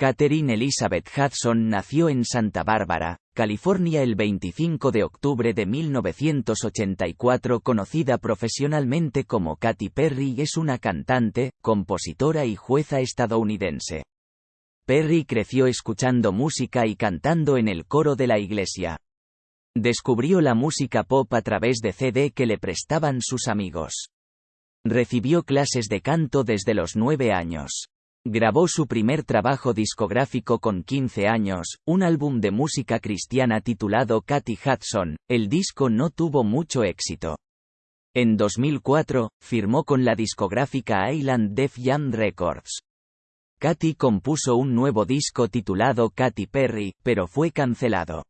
Catherine Elizabeth Hudson nació en Santa Bárbara, California el 25 de octubre de 1984 conocida profesionalmente como Katy Perry es una cantante, compositora y jueza estadounidense. Perry creció escuchando música y cantando en el coro de la iglesia. Descubrió la música pop a través de CD que le prestaban sus amigos. Recibió clases de canto desde los nueve años. Grabó su primer trabajo discográfico con 15 años, un álbum de música cristiana titulado Katy Hudson. El disco no tuvo mucho éxito. En 2004, firmó con la discográfica Island Def Jam Records. Katy compuso un nuevo disco titulado Katy Perry, pero fue cancelado.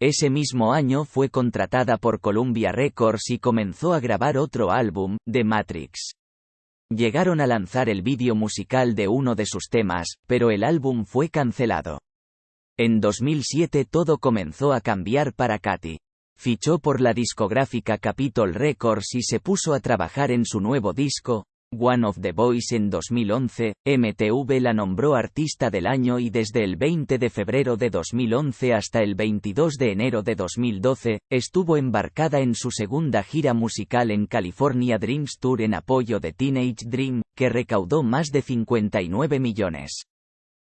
Ese mismo año fue contratada por Columbia Records y comenzó a grabar otro álbum, The Matrix. Llegaron a lanzar el vídeo musical de uno de sus temas, pero el álbum fue cancelado. En 2007 todo comenzó a cambiar para Katy. Fichó por la discográfica Capitol Records y se puso a trabajar en su nuevo disco, One of the Boys en 2011, MTV la nombró Artista del Año y desde el 20 de febrero de 2011 hasta el 22 de enero de 2012, estuvo embarcada en su segunda gira musical en California Dreams Tour en apoyo de Teenage Dream, que recaudó más de 59 millones.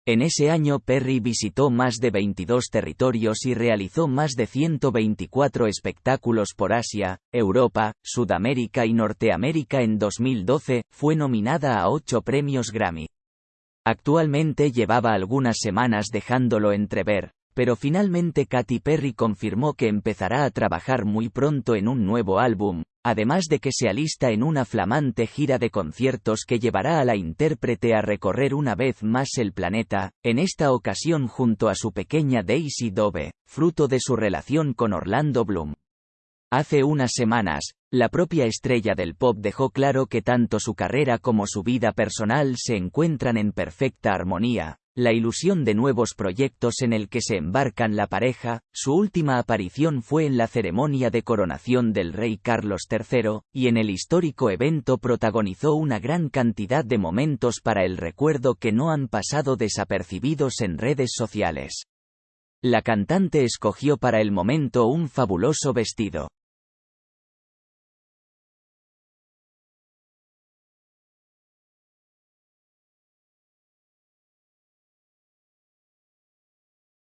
En ese año Perry visitó más de 22 territorios y realizó más de 124 espectáculos por Asia, Europa, Sudamérica y Norteamérica en 2012, fue nominada a 8 premios Grammy. Actualmente llevaba algunas semanas dejándolo entrever, pero finalmente Katy Perry confirmó que empezará a trabajar muy pronto en un nuevo álbum, además de que se alista en una flamante gira de conciertos que llevará a la intérprete a recorrer una vez más el planeta, en esta ocasión junto a su pequeña Daisy Dove, fruto de su relación con Orlando Bloom. Hace unas semanas, la propia estrella del pop dejó claro que tanto su carrera como su vida personal se encuentran en perfecta armonía, la ilusión de nuevos proyectos en el que se embarcan la pareja, su última aparición fue en la ceremonia de coronación del rey Carlos III, y en el histórico evento protagonizó una gran cantidad de momentos para el recuerdo que no han pasado desapercibidos en redes sociales. La cantante escogió para el momento un fabuloso vestido,